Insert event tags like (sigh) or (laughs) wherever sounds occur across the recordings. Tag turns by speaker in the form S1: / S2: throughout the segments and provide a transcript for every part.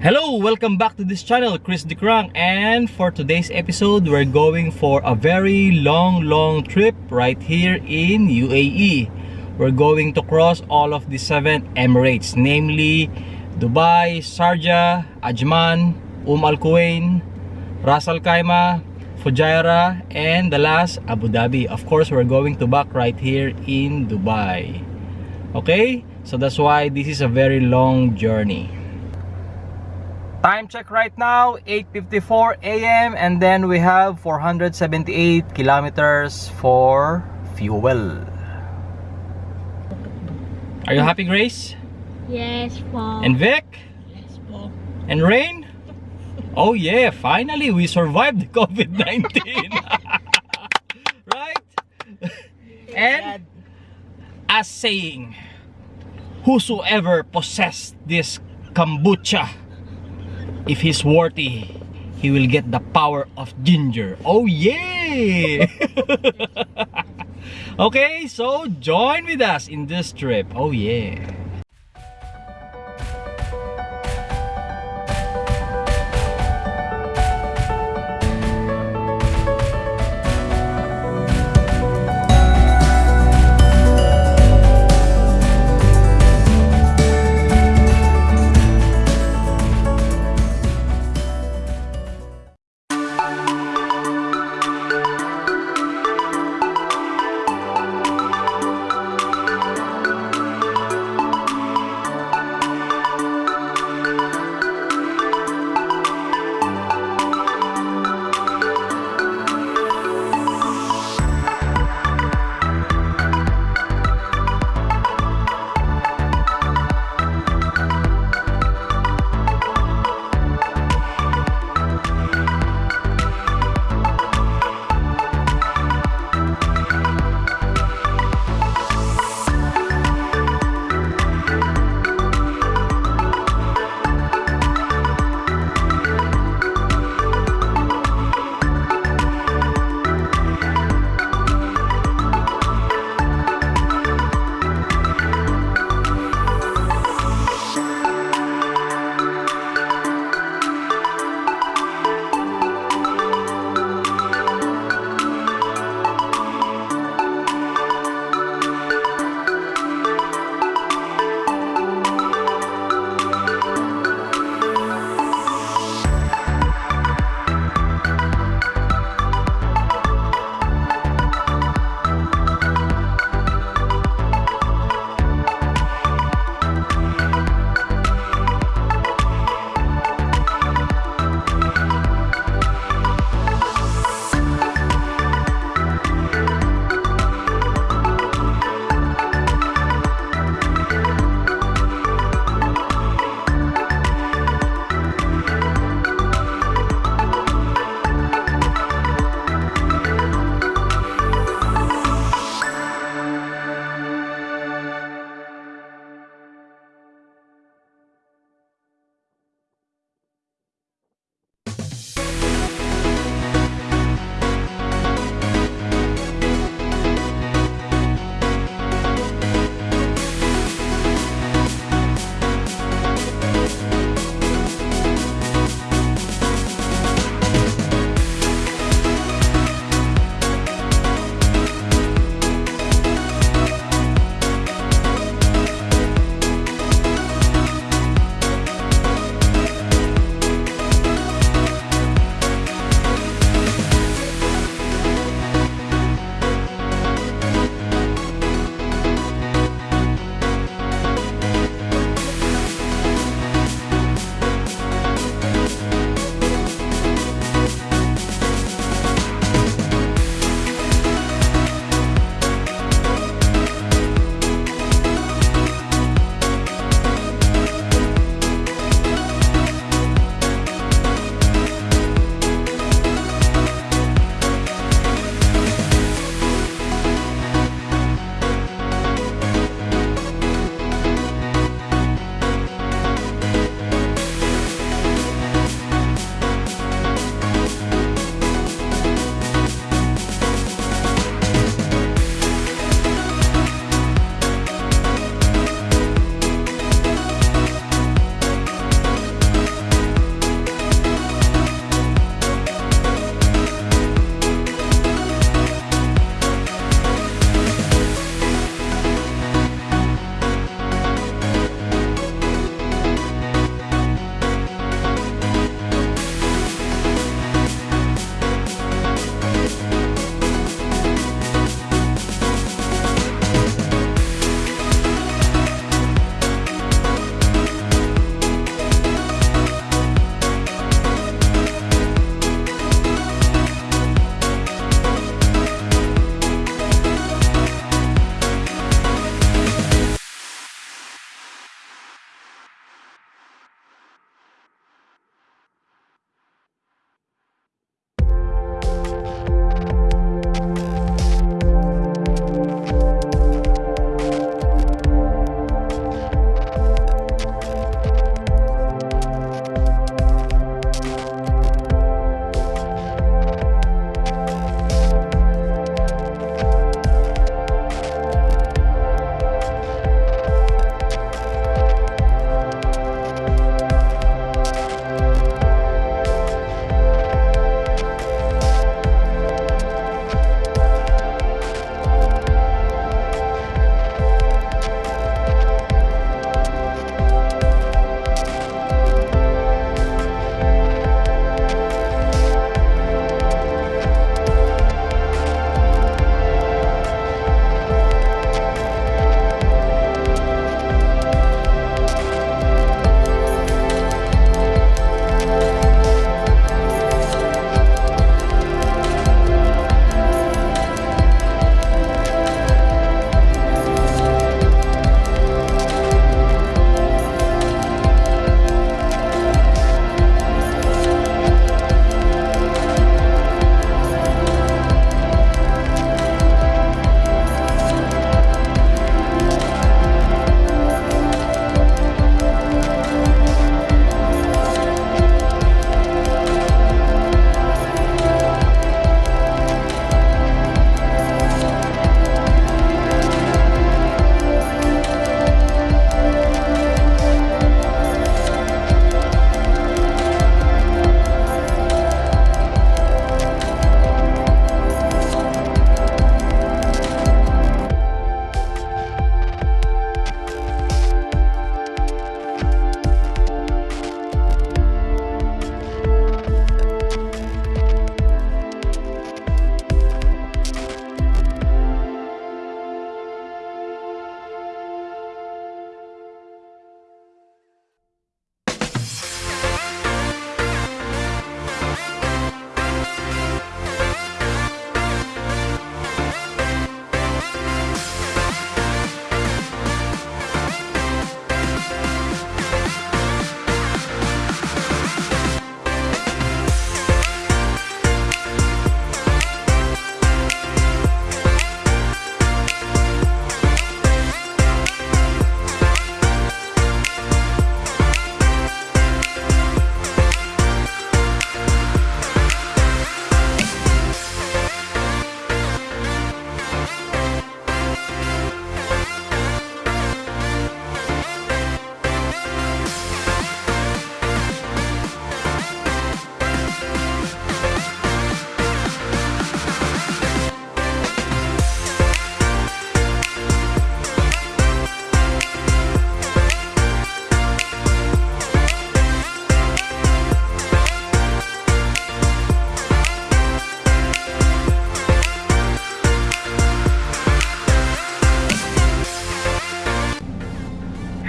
S1: Hello, welcome back to this channel, Chris DeCrang and for today's episode, we're going for a very long, long trip right here in UAE. We're going to cross all of the seven Emirates, namely Dubai, Sharjah, Ajman, Umm Al Quwain, Ras Al Khaimah, Fujairah, and the last, Abu Dhabi. Of course, we're going to back right here in Dubai. Okay? So that's why this is a very long journey. Time check right now, 8.54 a.m. And then we have 478 kilometers for fuel. Are you happy, Grace?
S2: Yes, po.
S1: And Vic?
S2: yes, po.
S1: And Rain? Oh yeah, finally we survived the COVID-19. (laughs) right? And as saying, whosoever possessed this kombucha, if he's worthy, he will get the power of ginger. Oh yeah! (laughs) okay, so join with us in this trip. Oh yeah.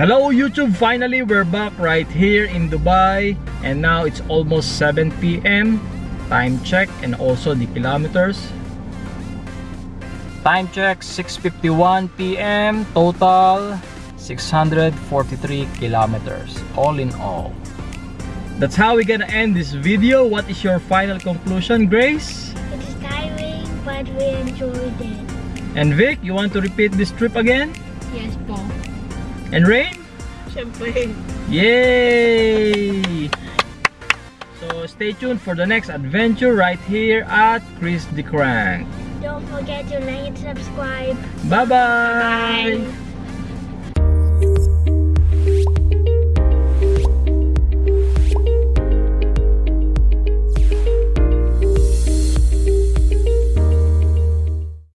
S1: Hello YouTube, finally we're back right here in Dubai and now it's almost 7 p.m. Time check and also the kilometers. Time check 6.51 p.m. Total 643 kilometers all in all. That's how we're gonna end this video. What is your final conclusion, Grace?
S2: It's tiring, but we enjoyed it.
S1: And Vic, you want to repeat this trip again?
S2: Yes po.
S1: And Rain?
S2: Siyempre.
S1: Yay! So stay tuned for the next adventure right here at Chris the Crank.
S2: Don't forget to like and subscribe.
S1: Bye-bye!
S2: Bye.